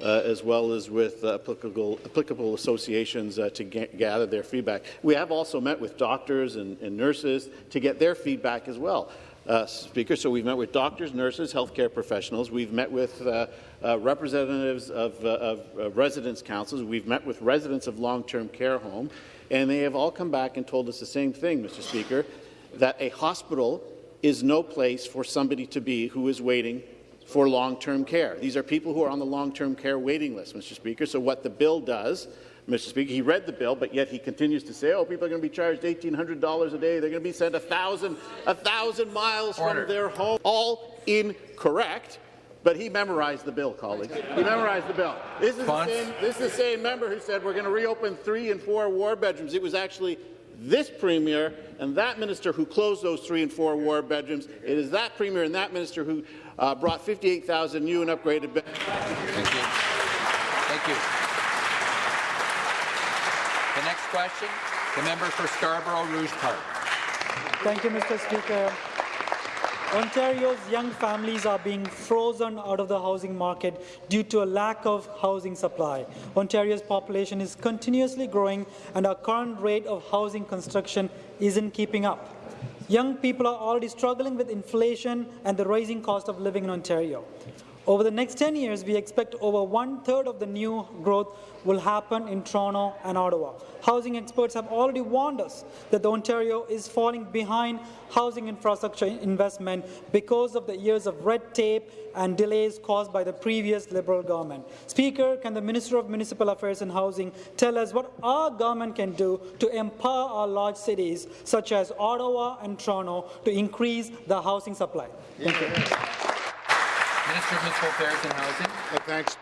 S26: as well as with applicable, applicable associations to gather their feedback. We have also met with doctors and, and nurses to get their feedback as well uh, Speaker. So we've met with doctors, nurses, healthcare professionals. We've met with uh, uh, representatives of, uh, of, of, residents' councils. We've met with residents of long-term care home, and they have all come back and told us the same thing, Mr. Speaker, that a hospital is no place for somebody to be who is waiting for long-term care. These are people who are on the long-term care waiting list, Mr. Speaker. So what the bill does Mr. Speaker. He read the bill, but yet he continues to say, oh, people are going to be charged $1,800 a day. They're going to be sent a thousand, a thousand miles
S1: Order.
S26: from their home. All incorrect. But he memorized the bill, colleagues. He memorized the bill. This is, the same, this is the same member who said we're going to reopen three and four war bedrooms. It was actually this premier and that minister who closed those three and four war bedrooms. It is that premier and that minister who uh, brought 58,000 new and upgraded beds.
S1: Thank you. Thank you. The next question, the member for Scarborough Rouge Park.
S27: Thank you, Mr. Speaker. Ontario's young families are being frozen out of the housing market due to a lack of housing supply. Ontario's population is continuously growing and our current rate of housing construction isn't keeping up. Young people are already struggling with inflation and the rising cost of living in Ontario. Over the next 10 years, we expect over one-third of the new growth will happen in Toronto and Ottawa. Housing experts have already warned us that Ontario is falling behind housing infrastructure investment because of the years of red tape and delays caused by the previous Liberal government. Speaker, can the Minister of Municipal Affairs and Housing tell us what our government can do to empower our large cities, such as Ottawa and Toronto, to increase the housing supply? Thank you.
S1: Minister of Municipal Affairs and Housing.
S22: Uh, Thanks.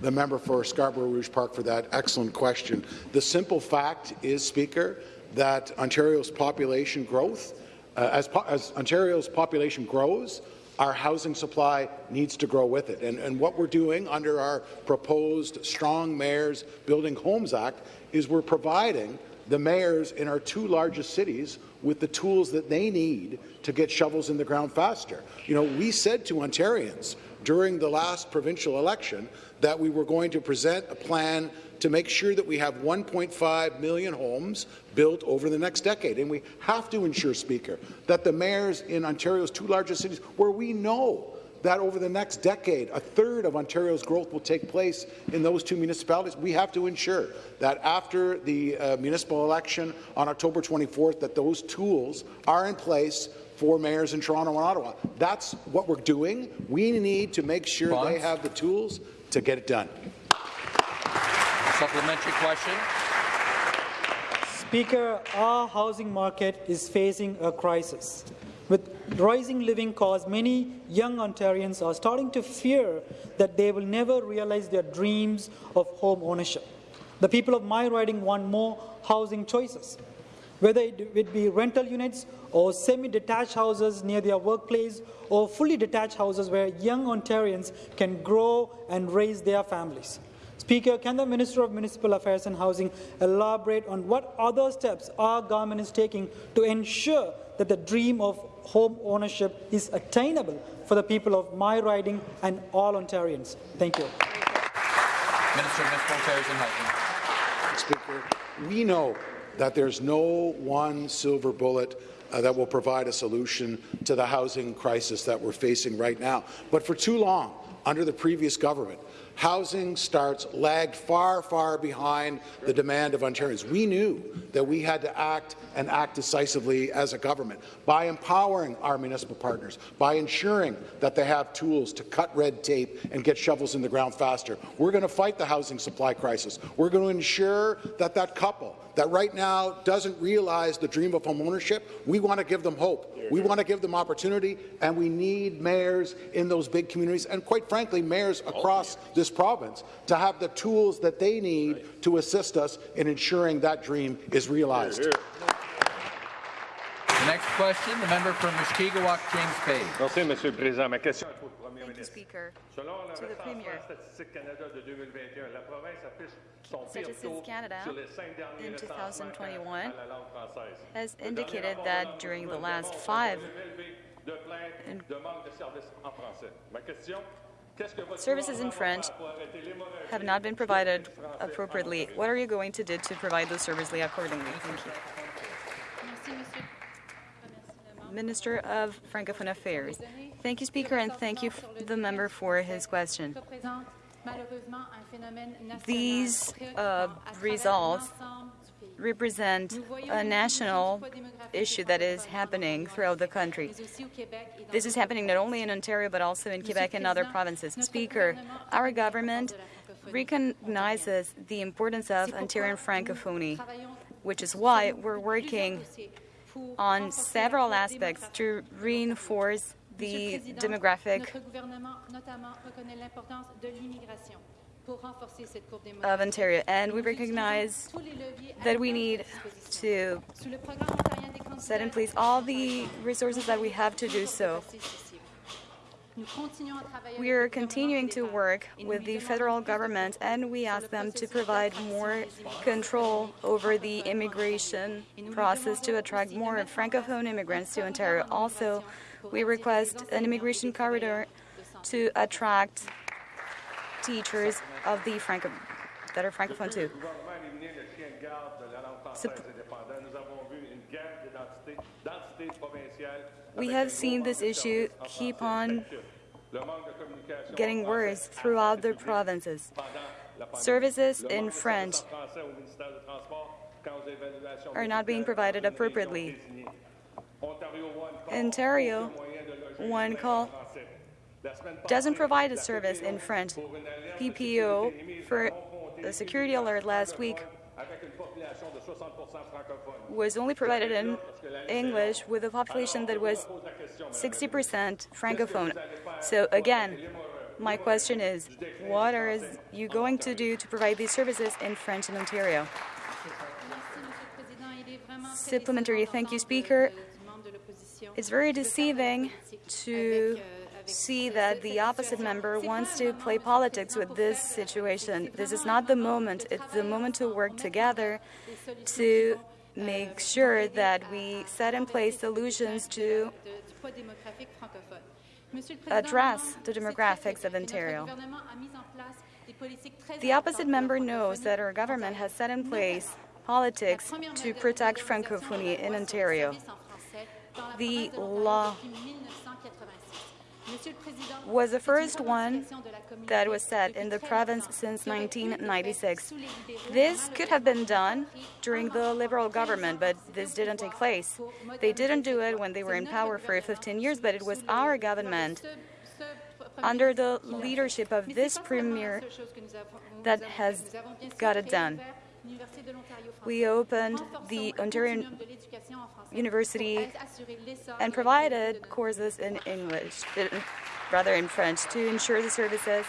S22: The member for Scarborough Rouge Park for that excellent question. The simple fact is, Speaker, that Ontario's population growth, uh, as, po as Ontario's population grows, our housing supply needs to grow with it. And, and what we're doing under our proposed Strong Mayors Building Homes Act is we're providing the mayors in our two largest cities with the tools that they need to get shovels in the ground faster. You know, we said to Ontarians during the last provincial election that we were going to present a plan to make sure that we have 1.5 million homes built over the next decade. And we have to ensure, Speaker, that the mayors in Ontario's two largest cities, where we know that over the next decade, a third of Ontario's growth will take place in those two municipalities. We have to ensure that after the uh, municipal election on October 24th, that those tools are in place for mayors in Toronto and Ottawa. That's what we're doing. We need to make sure
S1: Bonds?
S22: they have the tools to get it done.
S1: Supplementary question.
S27: Speaker, our housing market is facing a crisis. With rising living costs, many young Ontarians are starting to fear that they will never realize their dreams of home ownership. The people of my riding want more housing choices, whether it be rental units or semi-detached houses near their workplace or fully detached houses where young Ontarians can grow and raise their families. Speaker, can the Minister of Municipal Affairs and Housing elaborate on what other steps our government is taking to ensure that the dream of home ownership is attainable for the people of my riding and all Ontarians? Thank you.
S1: Minister of Municipal Affairs and Housing.
S22: Speaker, we know that there's no one silver bullet uh, that will provide a solution to the housing crisis that we're facing right now. But for too long, under the previous government, housing starts lagged far, far behind the demand of Ontarians. We knew that we had to act and act decisively as a government by empowering our municipal partners, by ensuring that they have tools to cut red tape and get shovels in the ground faster. We're going to fight the housing supply crisis. We're going to ensure that that couple that right now doesn't realize the dream of home ownership, we want to give them hope. We want to give them opportunity, and we need mayors in those big communities, and quite frankly, mayors across this province to have the tools that they need to assist us in ensuring that dream is realized.
S1: The next question, the member from Mushkegowuk, James Bay.
S28: Merci, Monsieur le Président. Ma question est pour le Premier
S29: Thank
S28: ministre.
S29: Speaker.
S28: Selon le
S29: To the
S28: recensement
S29: Premier.
S28: Statistique Canada de 2021, la province affiche son pire
S29: Statistics
S28: taux
S29: Canada
S28: sur les cinq derniers
S29: in 2021
S28: à la langue française.
S29: has indicated that during the last five
S28: un niveau élevé de plaintes de manque de services en français. Ma question Qu'est-ce que votre
S29: services in French
S28: va faire pour arrêter l'hémorragie
S29: have not been provided appropriately. What are you going to do to provide those services accordingly? Thank you. Minister of Francophone Affairs. Thank you, Speaker, and thank you, the member, for his question. These uh, results represent a national issue that is happening throughout the country. This is happening not only in Ontario but also in Quebec and other provinces. Speaker, our government recognizes the importance of Ontarian Francophonie, which is why we're working on several aspects to reinforce the demographic of Ontario. And we recognize that we need to set in place all the resources that we have to do so. We are continuing to work with the federal government and we ask them to provide more control over the immigration process to attract more Francophone immigrants to Ontario. Also, we request an immigration corridor to attract teachers of the Franco that are Francophone too. We have seen this issue keep on getting worse throughout the provinces. Services in French are not being provided appropriately. Ontario, one call, doesn't provide a service in French. PPO, for the security alert last week, was only provided in English with a population that was 60% Francophone. So again, my question is, what are you going to do to provide these services in French in Ontario? Supplementary. Thank you, Speaker. It's very deceiving to see that the opposite member wants to play politics with this situation. This is not the moment. It's the moment to work together to make sure that we set in place solutions to address the demographics of Ontario. The opposite member knows that our government has set in place politics to protect Francophonie in Ontario. The law was the first one that was set in the province since 1996. This could have been done during the Liberal government, but this didn't take place. They didn't do it when they were in power for 15 years, but it was our government under the leadership of this premier that has got it done. We opened the Ontario University and provided courses in English, uh, rather in French, to ensure the services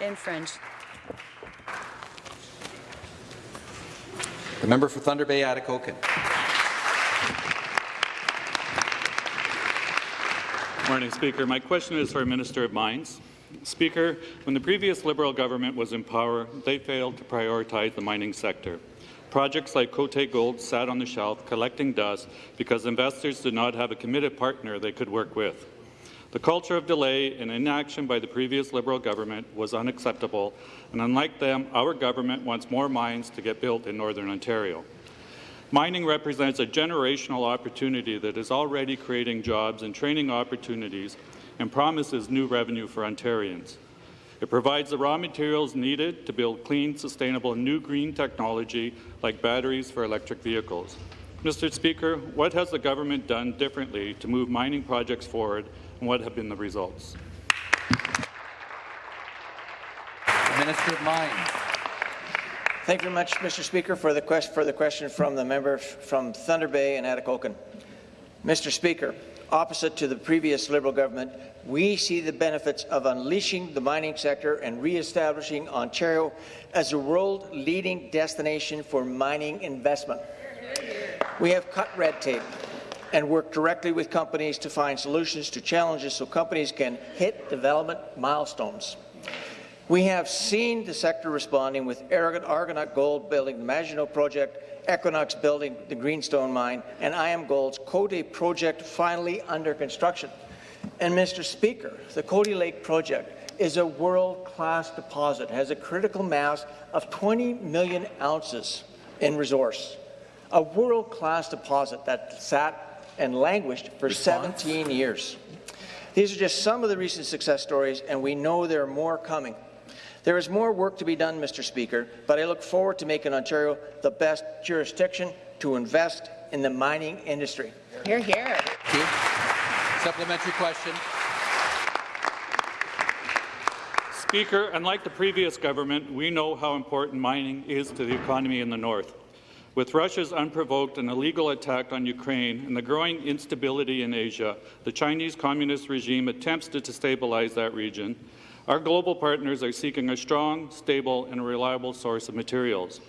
S29: in French.
S1: The member for Thunder Bay, Atikokan.
S10: Morning, Speaker. My question is for Minister of Mines. Speaker, when the previous Liberal government was in power, they failed to prioritize the mining sector. Projects like Côté Gold sat on the shelf collecting dust because investors did not have a committed partner they could work with. The culture of delay and inaction by the previous Liberal government was unacceptable, and unlike them, our government wants more mines to get built in Northern Ontario. Mining represents a generational opportunity that is already creating jobs and training opportunities and promises new revenue for Ontarians. It provides the raw materials needed to build clean, sustainable, new green technology like batteries for electric vehicles. Mr. Speaker, what has the government done differently to move mining projects forward, and what have been the results?
S1: Minister of Mines.
S30: Thank you very much, Mr. Speaker, for the, quest for the question from the member from Thunder Bay and Atikokan. Mr. Speaker, opposite to the previous Liberal government, we see the benefits of unleashing the mining sector and re-establishing Ontario as a world-leading destination for mining investment. We have cut red tape and worked directly with companies to find solutions to challenges so companies can hit development milestones. We have seen the sector responding with Argonaut Gold building the Magino project Equinox building the Greenstone mine, and IAMGOLD's Côté project finally under construction. And Mr. Speaker, the Côté Lake project is a world-class deposit, has a critical mass of 20 million ounces in resource. A world-class deposit that sat and languished for Response. 17 years. These are just some of the recent success stories, and we know there are more coming. There is more work to be done, Mr. Speaker, but I look forward to making Ontario the best jurisdiction to invest in the mining industry.
S1: Hear, hear. Supplementary question.
S10: Speaker, unlike the previous government, we know how important mining is to the economy in the north. With Russia's unprovoked and illegal attack on Ukraine and the growing instability in Asia, the Chinese Communist regime attempts to destabilize that region. Our global partners are seeking a strong, stable and reliable source of materials.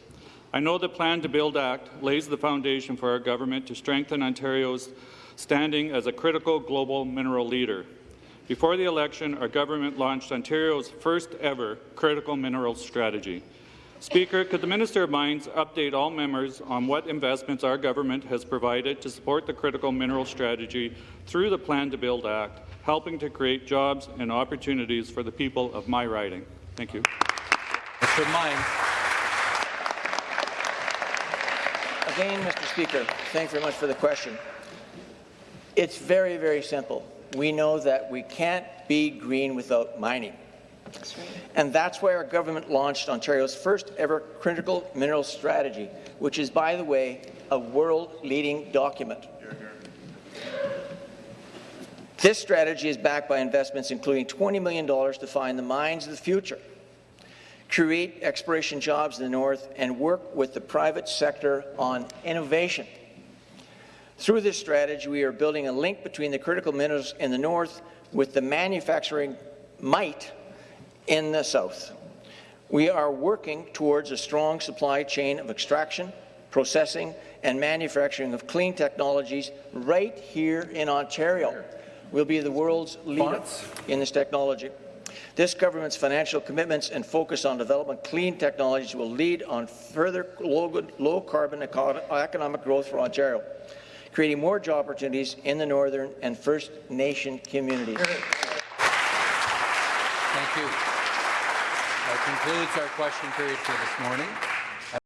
S10: I know the Plan to Build Act lays the foundation for our government to strengthen Ontario's standing as a critical global mineral leader. Before the election, our government launched Ontario's first ever critical minerals strategy. Speaker, could the Minister of Mines update all members on what investments our government has provided to support the critical mineral strategy through the Plan to Build Act, helping to create jobs and opportunities for the people of my riding? Thank you.
S1: Minister of Mines.
S30: Again, Mr. Speaker, thanks very much for the question. It's very, very simple. We know that we can't be green without mining. And that's why our government launched Ontario's first ever critical mineral strategy, which is, by the way, a world-leading document. This strategy is backed by investments including $20 million to find the mines of the future, create exploration jobs in the north, and work with the private sector on innovation. Through this strategy, we are building a link between the critical minerals in the north with the manufacturing might in the south. We are working towards a strong supply chain of extraction, processing, and manufacturing of clean technologies right here in Ontario. We'll be the world's leader in this technology. This government's financial commitments and focus on developing clean technologies will lead on further low-carbon economic growth for Ontario, creating more job opportunities in the Northern and First Nation communities.
S1: Thank you. That concludes our question period for this morning.